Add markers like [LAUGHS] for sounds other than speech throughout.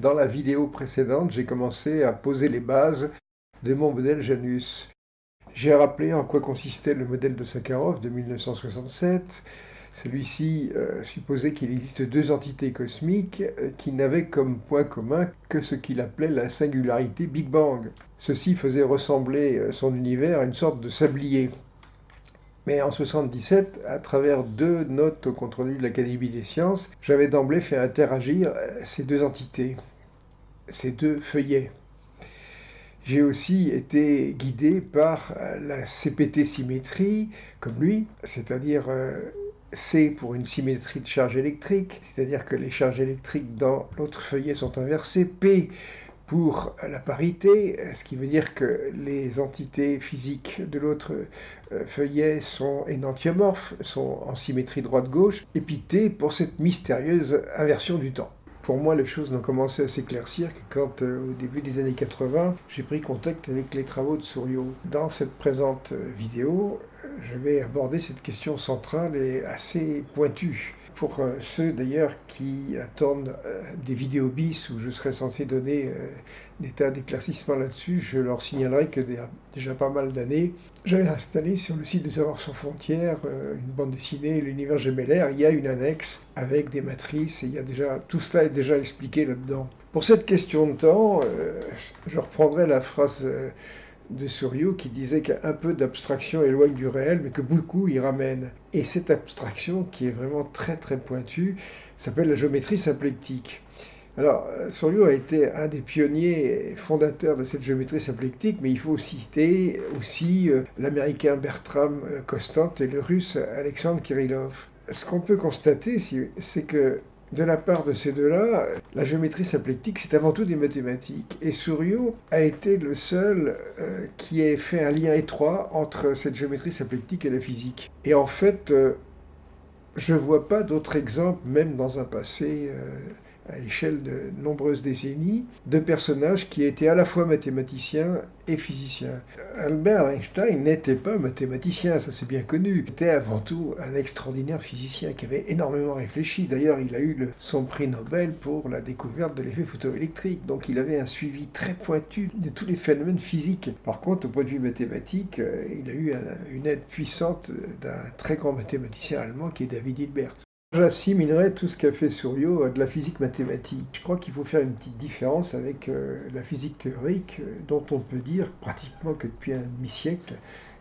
Dans la vidéo précédente, j'ai commencé à poser les bases de mon modèle Janus. J'ai rappelé en quoi consistait le modèle de Sakharov de 1967. Celui-ci euh, supposait qu'il existe deux entités cosmiques euh, qui n'avaient comme point commun que ce qu'il appelait la singularité Big Bang. Ceci faisait ressembler euh, son univers à une sorte de sablier. Mais en 77, à travers deux notes au compte-rendu de l'Académie des sciences, j'avais d'emblée fait interagir ces deux entités, ces deux feuillets. J'ai aussi été guidé par la CPT symétrie, comme lui, c'est-à-dire C pour une symétrie de charge électrique, c'est-à-dire que les charges électriques dans l'autre feuillet sont inversées. P pour la parité, ce qui veut dire que les entités physiques de l'autre euh, feuillet sont énantiomorphes, sont en symétrie droite-gauche. Et puis pour cette mystérieuse inversion du temps pour moi, les choses n'ont commencé à s'éclaircir que quand, euh, au début des années 80, j'ai pris contact avec les travaux de Souriau. Dans cette présente euh, vidéo, je vais aborder cette question centrale et assez pointue. Pour euh, ceux d'ailleurs qui attendent euh, des vidéos bis où je serais censé donner euh, des tas d'éclaircissements là-dessus, je leur signalerai que déjà pas mal d'années, j'avais installé sur le site de Savoir sans frontières une bande dessinée, l'univers gemellaire. Il y a une annexe avec des matrices et il y a déjà tout cela est déjà expliqué là-dedans. Pour cette question de temps, je reprendrai la phrase de Souriau qui disait qu'un peu d'abstraction éloigne du réel, mais que beaucoup y ramène. Et cette abstraction, qui est vraiment très très pointue, s'appelle la géométrie symplectique. Alors, euh, Souriau a été un des pionniers fondateurs de cette géométrie symplectique, mais il faut citer aussi euh, l'américain Bertram euh, Constant et le russe Alexandre Kirillov. Ce qu'on peut constater, c'est que de la part de ces deux-là, la géométrie symplectique, c'est avant tout des mathématiques. Et Souriau a été le seul euh, qui ait fait un lien étroit entre cette géométrie symplectique et la physique. Et en fait, euh, je ne vois pas d'autres exemples, même dans un passé euh, à échelle de nombreuses décennies, de personnages qui étaient à la fois mathématiciens et physiciens. Albert Einstein n'était pas mathématicien, ça c'est bien connu. Il était avant tout un extraordinaire physicien qui avait énormément réfléchi. D'ailleurs, il a eu son prix Nobel pour la découverte de l'effet photoélectrique. Donc il avait un suivi très pointu de tous les phénomènes physiques. Par contre, au point de vue mathématique, euh, il a eu une aide puissante d'un très grand mathématicien allemand qui est David Hilbert. J'assimilerais tout ce qu'a fait Souriau à de la physique mathématique. Je crois qu'il faut faire une petite différence avec euh, la physique théorique, euh, dont on peut dire pratiquement que depuis un demi-siècle,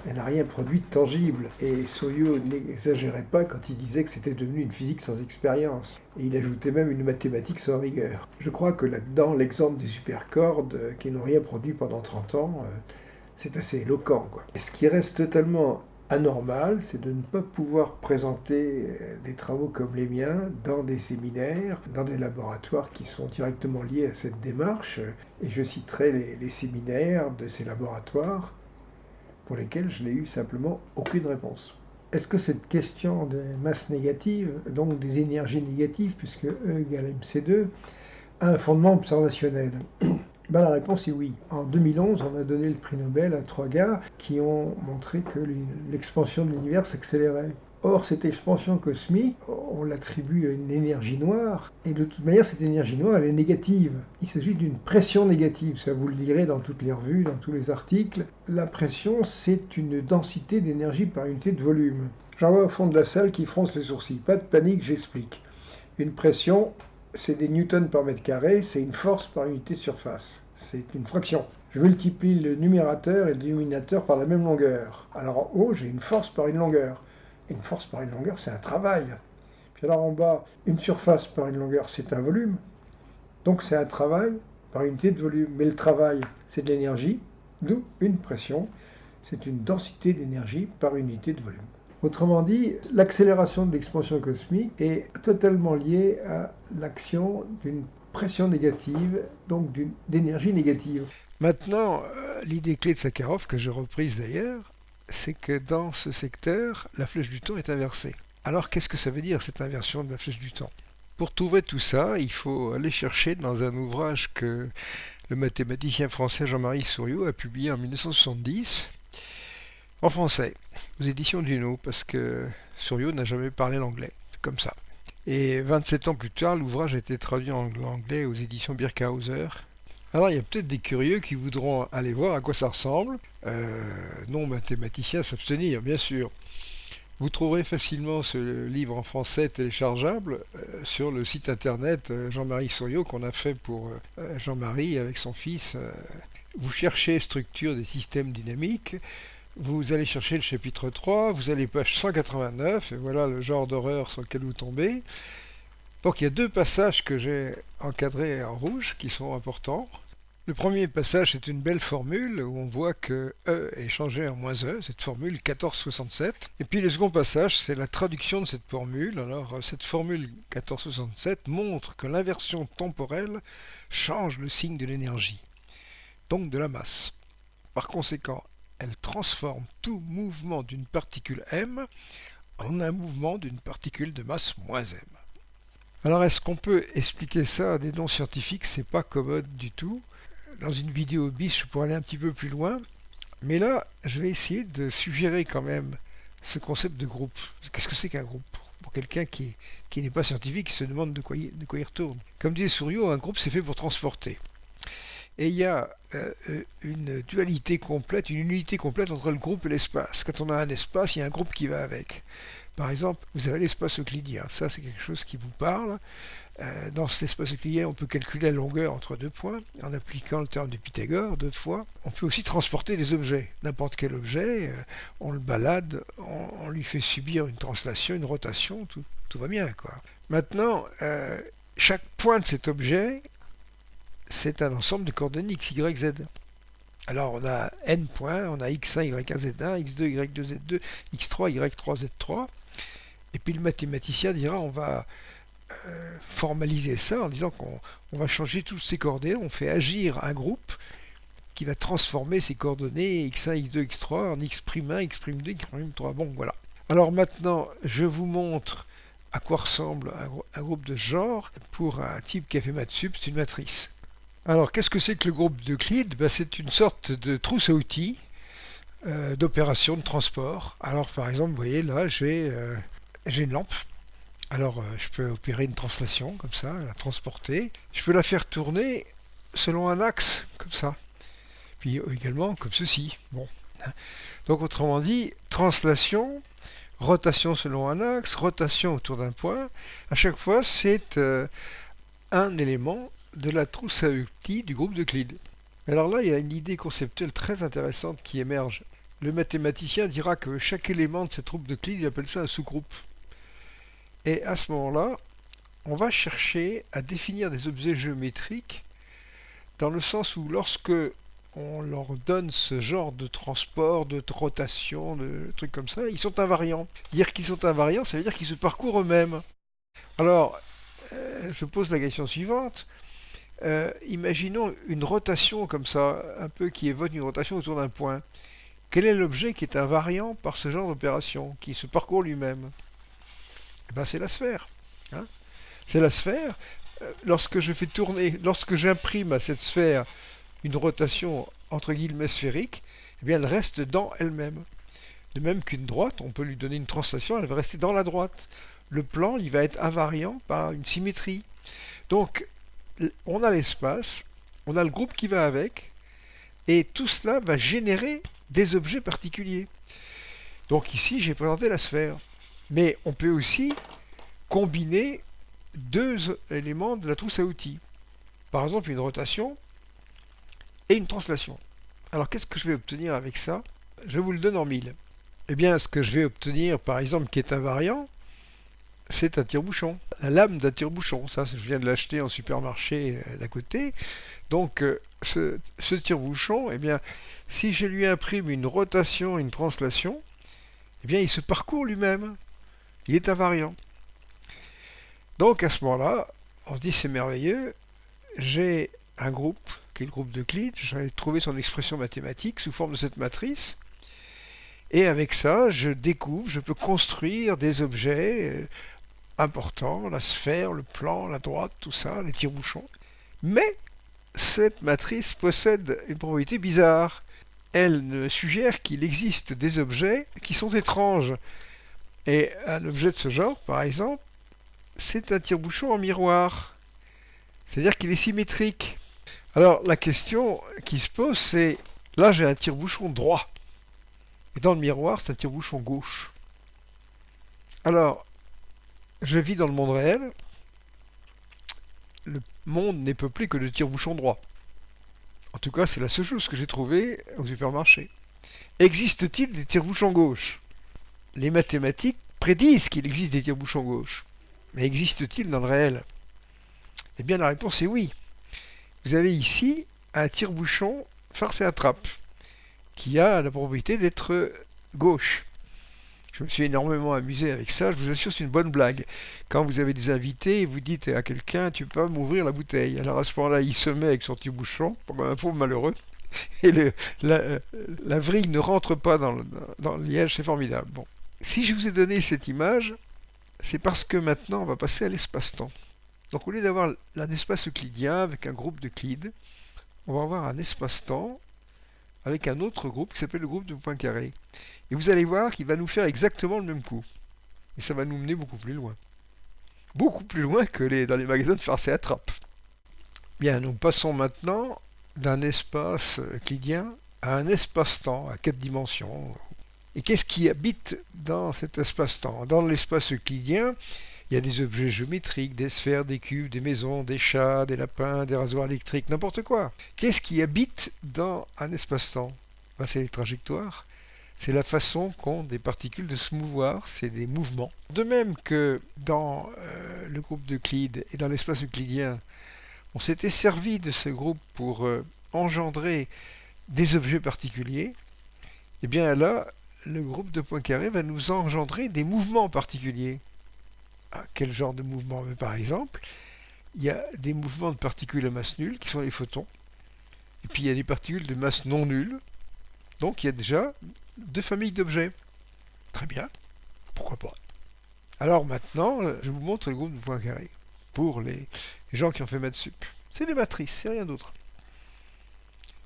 elle n'a rien produit de tangible. Et Souriau n'exagérait pas quand il disait que c'était devenu une physique sans expérience. Et il ajoutait même une mathématique sans rigueur. Je crois que là-dedans, l'exemple des supercordes, euh, qui n'ont rien produit pendant 30 ans, c'est assez éloquent. Quoi. ce qui reste totalement anormal, c'est de ne pas pouvoir présenter euh, des travaux comme les miens dans des séminaires, dans des laboratoires qui sont directement liés à cette démarche. Et je citerai les, séminaires de ces laboratoires pour lesquels je n'ai eu simplement aucune réponse. Est-ce que cette question des masses négatives, donc des énergies négatives, puisque E égale MC2, a un fondement observationnel? Ben, La réponse est oui. En 2011, on a donné le prix Nobel à trois gars qui ont montré que l'expansion de l'univers s'accélérait. Or, cette expansion cosmique, on l'attribue à une énergie noire, et de toute manière, cette énergie noire, elle est négative. Il s'agit d'une pression négative, ça vous le lirez dans toutes les revues, dans tous les articles. La pression, c'est une densité d'énergie par unité de volume. J'en vois au fond de la salle qui fronce les sourcils. Pas de panique, j'explique. Une pression, c'est des newtons par mètre carré, c'est une force par unité de surface. C'est une fraction. Je multiplie le numérateur et le dénominateur par la même longueur. Alors en haut, j'ai une force par une longueur. Une force par une longueur, c'est un travail. Puis alors en bas, une surface par une longueur, c'est un volume. Donc c'est un travail par unité de volume. Mais le travail, c'est de l'énergie, d'où une pression. C'est une densité d'énergie par unité de volume. Autrement dit, l'accélération de l'expansion cosmique est totalement liée à l'action d'une pression négative, donc d'énergie négative. Maintenant, euh, l'idée clé de Sakharov, que j'ai reprise d'ailleurs, c'est que dans ce secteur, la flèche du temps est inversée. Alors qu'est-ce que ça veut dire cette inversion de la flèche du temps? Pour trouver tout ça, il faut aller chercher dans un ouvrage que le mathématicien français Jean-Marie Souriau a publié en 1970, en français, aux éditions Duno, parce que Souriau n'a jamais parlé l'anglais. Comme ça. Et 27 ans plus tard, l'ouvrage a été traduit en anglais aux éditions Birkhauser. Alors il y a peut-être des curieux qui voudront aller voir à quoi ça ressemble. Euh, non mathématicien s'abstenir, bien sûr. Vous trouverez facilement ce livre en français téléchargeable euh, sur le site internet euh, Jean-Marie Souriau qu'on a fait pour Jean-Marie avec son fils. Vous cherchez structure des systèmes dynamiques, vous allez chercher le chapitre 3, vous allez page 189, et voilà le genre d'horreur sur lequel vous tombez. Donc il y a deux passages que j'ai encadrés en rouge qui sont importants. Le premier passage, c'est une belle formule où on voit que E est changé en moins E, cette formule 1467. Et puis le second passage, c'est la traduction de cette formule. Alors cette formule 1467 montre que l'inversion temporelle change le signe de l'énergie, donc de la masse. Par conséquent, elle transforme tout mouvement d'une particule m en un mouvement d'une particule de masse moins m. Alors est-ce qu'on peut expliquer ça à des noms scientifiques? C'est pas commode du tout dans une vidéo bis, je pourrais aller un petit peu plus loin. Mais là, je vais essayer de suggérer quand même ce concept de groupe. Qu'est-ce que c'est qu'un groupe? Pour quelqu'un qui, n'est pas scientifique, qui se demande de quoi, de quoi il retourne. Comme disait Souriau, un groupe c'est fait pour transporter. Et il y a euh, une dualité complète, une unité complète entre le groupe et l'espace. Quand on a un espace, il y a un groupe qui va avec. Par exemple, vous avez l'espace euclidien. Ça, c'est quelque chose qui vous parle. Euh, dans cet espace euclidien, on peut calculer la longueur entre deux points en appliquant le terme de Pythagore deux fois. On peut aussi transporter des objets. N'importe quel objet, euh, on le balade, on, lui fait subir une translation, une rotation, tout, va bien. quoi. Maintenant, euh, chaque point de cet objet, c'est un ensemble de coordonnées x, y, z. Alors on a n points, on a x1, y1, z1, x2, y2, z2, x3, y3, z3. Et puis le mathématicien dira on va euh, formaliser ça en disant qu'on va changer toutes ces coordonnées, on fait agir un groupe qui va transformer ces coordonnées x1, x2, x3 en x'1, x'2, x'3. Bon, voilà. Alors maintenant, je vous montre à quoi ressemble un, groupe de genre pour un type qui a fait maths sup, c'est une matrice. Alors, qu'est-ce que c'est que le groupe d'Euclide ben, C'est une sorte de trousse à outils euh, d'opération de transport. Alors, par exemple, vous voyez, là, j'ai euh, une lampe alors, euh, je peux opérer une translation comme ça, la transporter. Je peux la faire tourner selon un axe, comme ça. Puis euh, également comme ceci. Bon. Donc, autrement dit, translation, rotation selon un axe, rotation autour d'un point. À chaque fois, c'est un élément de la trousse à outils du groupe d'Euclide. Alors là, il y a une idée conceptuelle très intéressante qui émerge. Le mathématicien dira que chaque élément de cette troupe d'Euclide, il appelle ça un sous-groupe. Et à ce moment-là, on va chercher à définir des objets géométriques dans le sens où lorsque on leur donne ce genre de transport, de rotation, de trucs comme ça, ils sont invariants. Dire qu'ils sont invariants, ça veut dire qu'ils se parcourent eux-mêmes. Alors, euh, je pose la question suivante. Euh, imaginons une rotation comme ça, un peu qui évoque une rotation autour d'un point. Quel est l'objet qui est invariant par ce genre d'opération, qui se parcourt lui-même? Eh ben, c'est la sphère. Hein. c'est la sphère. Euh, lorsque je fais tourner, lorsque j'imprime à cette sphère une rotation entre guillemets sphérique, eh bien elle reste dans elle-même. De même qu'une droite, on peut lui donner une translation, elle va rester dans la droite. Le plan, il va être invariant par une symétrie. Donc, on a l'espace, on a le groupe qui va avec, et tout cela va générer des objets particuliers. Donc ici, j'ai présenté la sphère. Mais on peut aussi combiner deux éléments de la trousse à outils. Par exemple, une rotation et une translation. Alors, qu'est-ce que je vais obtenir avec ça? Je vous le donne en mille. Eh bien, ce que je vais obtenir, par exemple, qui est invariant, c'est un tire-bouchon. La lame d'un tire-bouchon. Ça, je viens de l'acheter en supermarché euh, d'à côté. Donc, euh, ce, tire-bouchon, eh bien, si je lui imprime une rotation, une translation, eh bien, il se parcourt lui-même il est invariant. Donc à ce moment-là, on se dit c'est merveilleux, j'ai un groupe, qui est le groupe d'Euclide, j'ai trouvé son expression mathématique sous forme de cette matrice, et avec ça, je découvre, je peux construire des objets importants, la sphère, le plan, la droite, tout ça, les tire-bouchons. Mais cette matrice possède une propriété bizarre. Elle suggère qu'il existe des objets qui sont étranges et un objet de ce genre, par exemple, c'est un tire-bouchon en miroir. C'est-à-dire qu'il est symétrique. Alors la question qui se pose, c'est là j'ai un tire-bouchon droit. Et dans le miroir, c'est un tire-bouchon gauche. Alors, je vis dans le monde réel. Le monde n'est peuplé que de tire-bouchons droits. En tout cas, c'est la seule chose que j'ai trouvée au supermarché. Existe-t-il des tire-bouchons gauche Les mathématiques prédisent qu'il existe des tire-bouchons gauche. Mais existe-t-il dans le réel? Eh bien, la réponse est oui. Vous avez ici un tire-bouchon farce et attrape qui a la propriété d'être gauche. Je me suis énormément amusé avec ça, je vous assure, c'est une bonne blague. Quand vous avez des invités, vous dites à quelqu'un, tu peux m'ouvrir la bouteille. Alors à ce moment-là, il se met avec son petit bouchon, un pauvre malheureux, [LAUGHS] et la, vrille ne rentre pas dans le, dans le liège, c'est formidable. Bon. Si je vous ai donné cette image, c'est parce que maintenant on va passer à l'espace-temps. Donc au lieu d'avoir un espace euclidien avec un groupe d'Euclide, on va avoir un espace-temps avec un autre groupe qui s'appelle le groupe de Poincaré. Et vous allez voir qu'il va nous faire exactement le même coup. Et ça va nous mener beaucoup plus loin. Beaucoup plus loin que dans les magasins de farce et attrape. Bien, nous passons maintenant d'un espace euclidien à un espace-temps à quatre dimensions. Et qu'est-ce qui habite dans cet espace-temps? Dans l'espace euclidien, il y a des objets géométriques, des sphères, des cubes, des maisons, des chats, des lapins, des rasoirs électriques, n'importe quoi. Qu'est-ce qui habite dans un espace-temps? Ben, C'est les trajectoires. C'est la façon qu'ont des particules de se mouvoir, c'est des mouvements. De même que dans euh, le groupe d'Euclide et dans l'espace euclidien, on s'était servi de ce groupe pour euh, engendrer des objets particuliers, et eh bien là, le groupe de Poincaré va nous engendrer des mouvements particuliers quel genre de mouvement Par exemple, il y a des mouvements de particules à masse nulle qui sont les photons. Et puis il y a des particules de masse non nulle. Donc il y a déjà deux familles d'objets. Très bien. Pourquoi pas? Alors maintenant, je vous montre le groupe de Poincaré. Pour les, gens qui ont fait maths sup. C'est des matrices, c'est rien d'autre.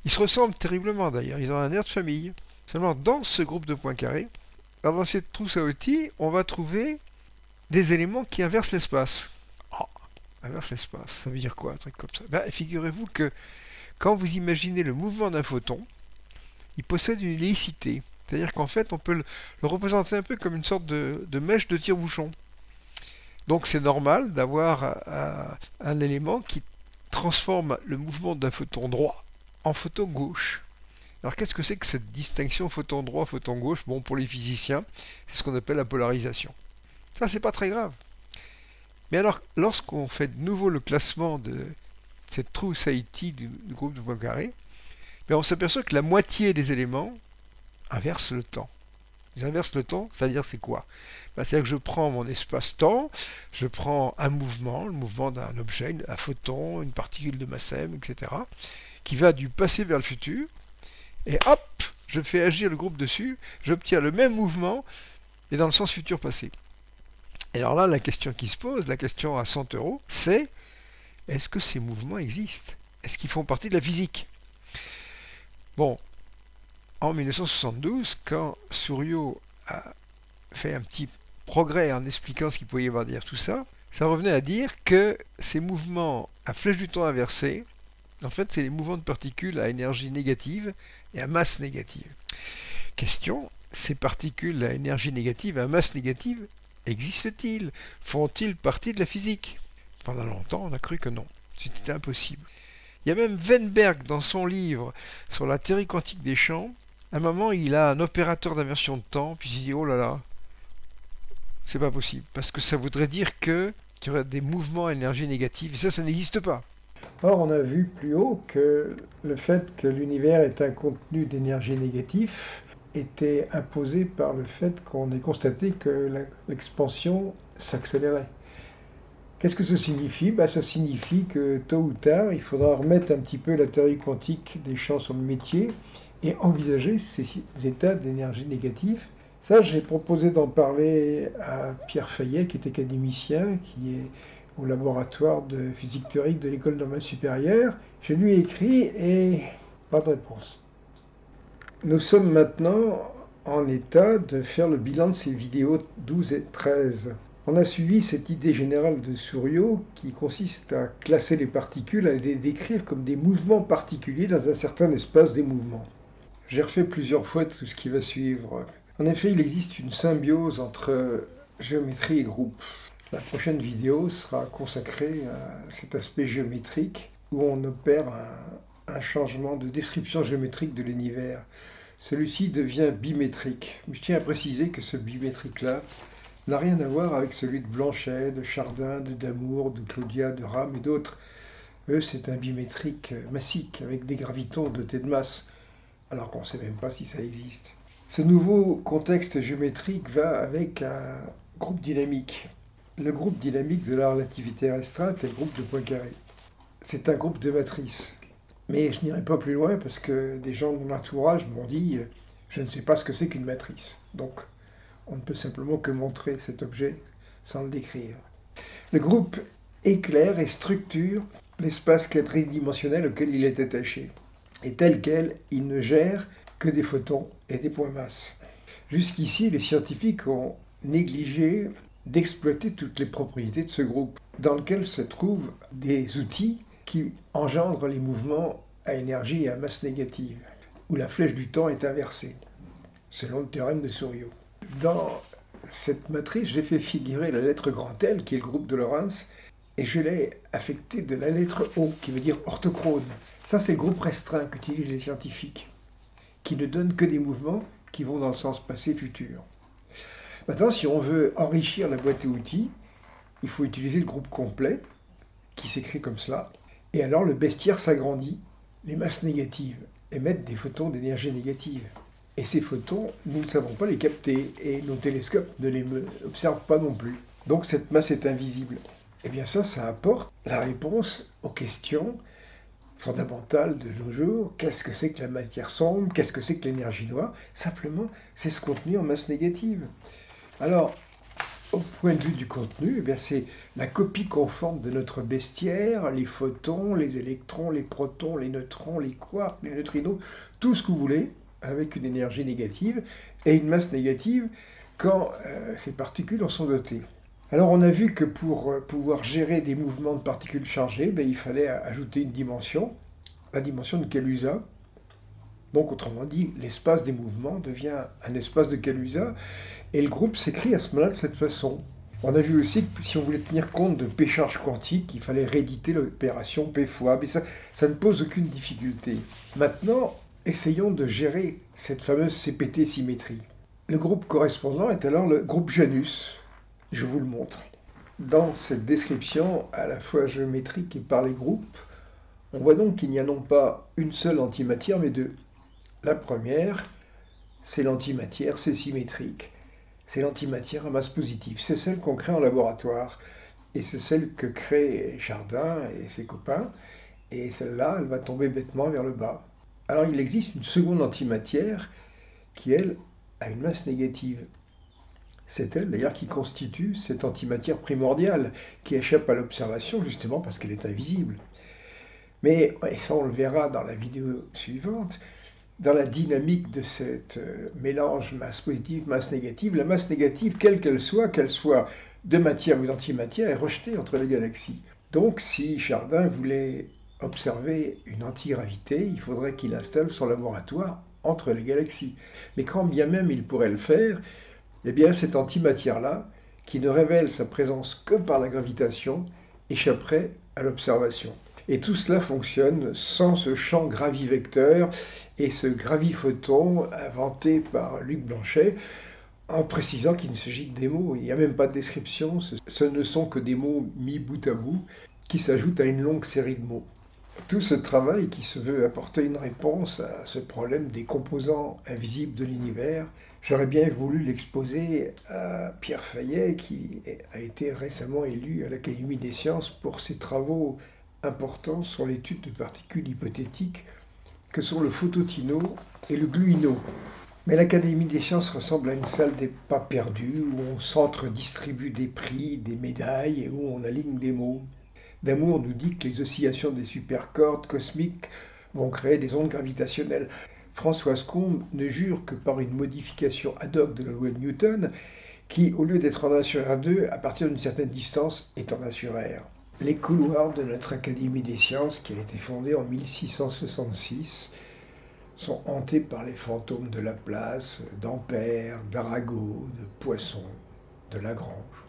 Ils se ressemblent terriblement d'ailleurs. Ils ont un air de famille. Seulement dans ce groupe de Poincaré, dans cette trousse à outils, on va trouver des éléments qui inversent l'espace. Oh, inverse l'espace, ça veut dire quoi un truc comme ça? Ben, Figurez-vous que quand vous imaginez le mouvement d'un photon, il possède une hélicité. C'est-à-dire qu'en fait, on peut le, représenter un peu comme une sorte de, mèche de tire-bouchon. Donc c'est normal d'avoir un élément qui transforme le mouvement d'un photon droit en photon gauche. Alors qu'est-ce que c'est que cette distinction photon droit, photon gauche? Bon, pour les physiciens, c'est ce qu'on appelle la polarisation. Ça, c'est pas très grave. Mais alors, lorsqu'on fait de nouveau le classement de cette trousse Haïti du, groupe de Poincaré, ben on s'aperçoit que la moitié des éléments inversent le temps. Ils inversent le temps, c'est-à-dire c'est quoi? Ben, C'est-à-dire que je prends mon espace-temps, je prends un mouvement, le mouvement d'un objet, un photon, une particule de masse m, etc., qui va du passé vers le futur, et hop, je fais agir le groupe dessus, j'obtiens le même mouvement, et dans le sens futur-passé. Et alors là, la question qui se pose, la question à 100 euros, c'est est-ce que ces mouvements existent? Est-ce qu'ils font partie de la physique? Bon, en 1972, quand Souriau a fait un petit progrès en expliquant ce qu'il pouvait y avoir derrière tout ça, ça revenait à dire que ces mouvements à flèche du temps inversée, en fait, c'est les mouvements de particules à énergie négative et à masse négative. Question, ces particules à énergie négative et à masse négative, Existent-ils Font-ils partie de la physique? Pendant longtemps, on a cru que non. C'était impossible. Il y a même Weinberg dans son livre sur la théorie quantique des champs. À un moment, il a un opérateur d'inversion de temps, puis il dit Oh là là, c'est pas possible. Parce que ça voudrait dire que qu'il y aurait des mouvements à énergie négative. Et ça, ça n'existe pas. Or, on a vu plus haut que le fait que l'univers est un contenu d'énergie négatif était imposé par le fait qu'on ait constaté que l'expansion s'accélérait. Qu'est-ce que ça signifie? Ben, Ça signifie que tôt ou tard, il faudra remettre un petit peu la théorie quantique des champs sur le métier et envisager ces états d'énergie négative. Ça, j'ai proposé d'en parler à Pierre Fayet, qui est académicien, qui est au laboratoire de physique théorique de l'école normale supérieure. Je lui ai écrit et pas de réponse. Nous sommes maintenant en état de faire le bilan de ces vidéos 12 et 13. On a suivi cette idée générale de Souriau qui consiste à classer les particules, à les décrire comme des mouvements particuliers dans un certain espace des mouvements. J'ai refait plusieurs fois tout ce qui va suivre. En effet, il existe une symbiose entre géométrie et groupe. La prochaine vidéo sera consacrée à cet aspect géométrique où on opère un, changement de description géométrique de l'univers. Celui-ci devient bimétrique. Je tiens à préciser que ce bimétrique-là n'a rien à voir avec celui de Blanchet, de Chardin, de Damour, de Claudia, de Rame et d'autres. Eux, c'est un bimétrique massique avec des gravitons dotés de masse, alors qu'on ne sait même pas si ça existe. Ce nouveau contexte géométrique va avec un groupe dynamique. Le groupe dynamique de la relativité restreinte est le groupe de Poincaré. C'est un groupe de matrices. Mais je n'irai pas plus loin parce que des gens de mon entourage m'ont dit je ne sais pas ce que c'est qu'une matrice. Donc, on ne peut simplement que montrer cet objet sans le décrire. Le groupe éclaire et structure l'espace quadridimensionnel auquel il est attaché. Et tel quel, il ne gère que des photons et des points masses. Jusqu'ici, les scientifiques ont négligé d'exploiter toutes les propriétés de ce groupe, dans lequel se trouvent des outils qui engendrent les mouvements à énergie et à masse négative, où la flèche du temps est inversée, selon le théorème de Souriau. Dans cette matrice, j'ai fait figurer la lettre grand L, qui est le groupe de Lorentz, et je l'ai affecté de la lettre O, qui veut dire orthochrone. Ça, c'est le groupe restreint qu'utilisent les scientifiques qui ne donne que des mouvements qui vont dans le sens passé-futur. Maintenant, si on veut enrichir la boîte à outils, il faut utiliser le groupe complet, qui s'écrit comme cela. Et alors le bestiaire s'agrandit, les masses négatives émettent des photons d'énergie négative. Et ces photons, nous ne savons pas les capter, et nos télescopes ne les observent pas non plus. Donc cette masse est invisible. Et eh bien ça, ça apporte la réponse aux questions fondamentale de nos jours. Qu'est-ce que c'est que la matière sombre? Qu'est-ce que c'est que l'énergie noire? Simplement, c'est ce contenu en masse négative. Alors, au point de vue du contenu, eh c'est la copie conforme de notre bestiaire, les photons, les électrons, les protons, les neutrons, les quarks, les neutrinos, tout ce que vous voulez, avec une énergie négative et une masse négative quand euh, ces particules en sont dotées. Alors on a vu que pour euh, pouvoir gérer des mouvements de particules chargées, ben, il fallait ajouter une dimension, la dimension de Kaluza. Donc autrement dit, l'espace des mouvements devient un espace de Kaluza, et le groupe s'écrit à ce moment-là de cette façon. On a vu aussi que si on voulait tenir compte de P charge quantique, il fallait rééditer l'opération P fois, mais ça, ça ne pose aucune difficulté. Maintenant, essayons de gérer cette fameuse CPT symétrie. Le groupe correspondant est alors le groupe Janus, je vous le montre. Dans cette description, à la fois géométrique et par les groupes, on voit donc qu'il n'y a non pas une seule antimatière, mais deux. La première, c'est l'antimatière, c'est symétrique. C'est l'antimatière à masse positive. C'est celle qu'on crée en laboratoire. Et c'est celle que crée Chardin et ses copains. Et celle-là, elle va tomber bêtement vers le bas. Alors il existe une seconde antimatière qui, elle, a une masse négative. C'est elle d'ailleurs qui constitue cette antimatière primordiale qui échappe à l'observation justement parce qu'elle est invisible. Mais ça on le verra dans la vidéo suivante, dans la dynamique de ce euh, mélange masse positive, masse négative, la masse négative, quelle qu'elle soit, qu'elle soit de matière ou d'antimatière, est rejetée entre les galaxies. Donc si Chardin voulait observer une antigravité, il faudrait qu'il installe son laboratoire entre les galaxies. Mais quand bien même il pourrait le faire, eh bien cette antimatière-là, qui ne révèle sa présence que par la gravitation, échapperait à l'observation. Et tout cela fonctionne sans ce champ gravivecteur et ce graviphoton inventé par Luc Blanchet, en précisant qu'il ne s'agit que des mots. Il n'y a même pas de description, ce ne sont que des mots mis bout à bout qui s'ajoutent à une longue série de mots. Tout ce travail qui se veut apporter une réponse à ce problème des composants invisibles de l'univers J'aurais bien voulu l'exposer à Pierre Fayet, qui a été récemment élu à l'Académie des sciences pour ses travaux importants sur l'étude de particules hypothétiques que sont le phototino et le gluino. Mais l'Académie des sciences ressemble à une salle des pas perdus où on s'entre-distribue des prix, des médailles et où on aligne des mots. D'amour nous dit que les oscillations des supercordes cosmiques vont créer des ondes gravitationnelles. Françoise Combe ne jure que par une modification ad hoc de la loi de Newton qui, au lieu d'être en 1 sur R2, à partir d'une certaine distance, est en 1 sur R. Les couloirs de notre Académie des sciences, qui a été fondée en 1666, sont hantés par les fantômes de Laplace, d'Ampère, d'Arago, de Poisson, de Lagrange.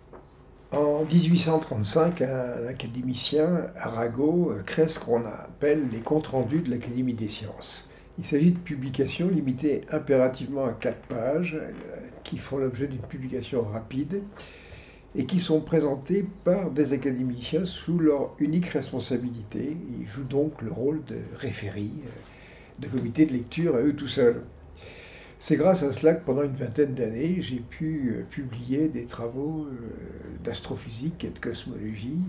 En 1835, un académicien, Arago, crée ce qu'on appelle les comptes rendus de l'Académie des sciences. Il s'agit de publications limitées impérativement à quatre pages, euh, qui font l'objet d'une publication rapide et qui sont présentées par des académiciens sous leur unique responsabilité. Ils jouent donc le rôle de référés, euh, de comité de lecture à eux tout seuls. C'est grâce à cela que pendant une vingtaine d'années, j'ai pu euh, publier des travaux d'astrophysique et de cosmologie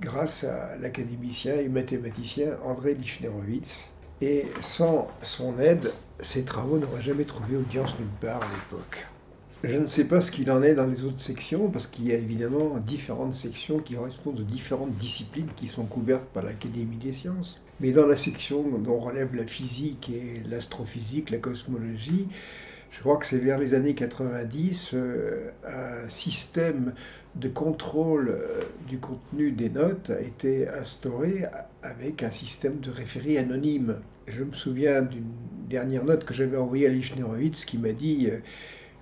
grâce à l'académicien et mathématicien André Lichnerowitz, et sans son aide, ces travaux n'auraient jamais trouvé audience nulle part à l'époque. Je ne sais pas ce qu'il en est dans les autres sections, parce qu'il y a évidemment différentes sections qui correspondent aux différentes disciplines qui sont couvertes par l'Académie des sciences. Mais dans la section dont relève la physique et l'astrophysique, la cosmologie, je crois que c'est vers les années 90, euh, un système de contrôle euh, du contenu des notes a été instauré avec un système de référé anonyme. Je me souviens d'une dernière note que j'avais envoyée à Lichnerowitz qui m'a dit euh,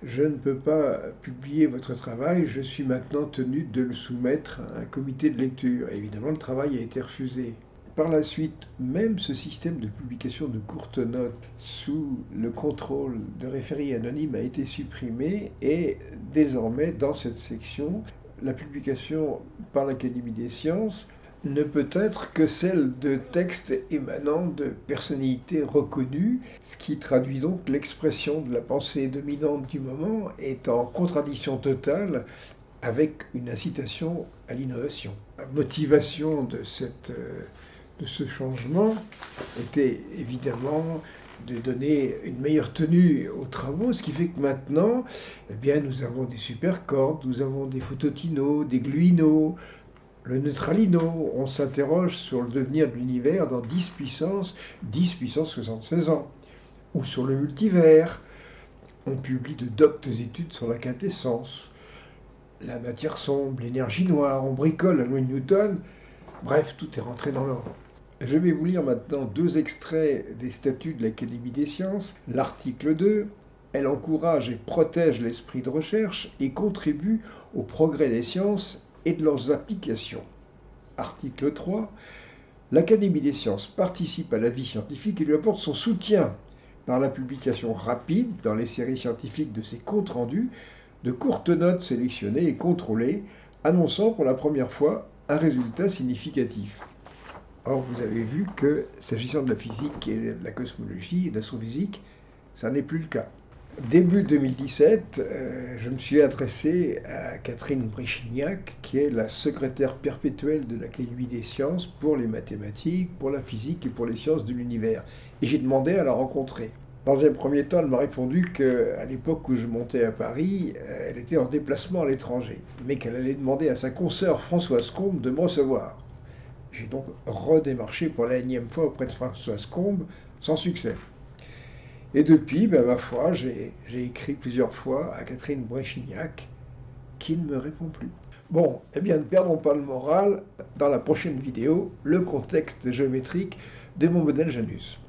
Je ne peux pas publier votre travail, je suis maintenant tenu de le soumettre à un comité de lecture. évidemment, le travail a été refusé. Par la suite, même ce système de publication de courtes notes sous le contrôle de référés anonymes a été supprimé et désormais dans cette section, la publication par l'Académie des sciences ne peut être que celle de textes émanant de personnalités reconnues, ce qui traduit donc l'expression de la pensée dominante du moment est en contradiction totale avec une incitation à l'innovation. La motivation de cette euh, ce changement était évidemment de donner une meilleure tenue aux travaux, ce qui fait que maintenant, eh bien, nous avons des supercordes, nous avons des phototinos, des gluinos, le neutralino. On s'interroge sur le devenir de l'univers dans 10 puissance, 10 puissance 76 ans, ou sur le multivers. On publie de doctes études sur la quintessence, la matière sombre, l'énergie noire, on bricole la loi de Newton. Bref, tout est rentré dans l'ordre. Je vais vous lire maintenant deux extraits des statuts de l'Académie des sciences. L'article 2, elle encourage et protège l'esprit de recherche et contribue au progrès des sciences et de leurs applications. Article 3, l'Académie des sciences participe à la vie scientifique et lui apporte son soutien par la publication rapide dans les séries scientifiques de ses comptes rendus de courtes notes sélectionnées et contrôlées, annonçant pour la première fois un résultat significatif. Or, vous avez vu que, s'agissant de la physique et de la cosmologie et de l'astrophysique, ça n'est plus le cas. Début 2017, euh, je me suis adressé à Catherine Bréchignac, qui est la secrétaire perpétuelle de l'Académie des sciences pour les mathématiques, pour la physique et pour les sciences de l'univers. Et j'ai demandé à la rencontrer. Dans un premier temps, elle m'a répondu qu'à l'époque où je montais à Paris, euh, elle était en déplacement à l'étranger, mais qu'elle allait demander à sa consoeur Françoise Combe de me recevoir. J'ai donc redémarché pour la énième fois auprès de Françoise Combe, sans succès. Et depuis, ben, ma foi, j'ai écrit plusieurs fois à Catherine Bréchignac, qui ne me répond plus. Bon, eh bien, ne perdons pas le moral. Dans la prochaine vidéo, le contexte géométrique de mon modèle Janus.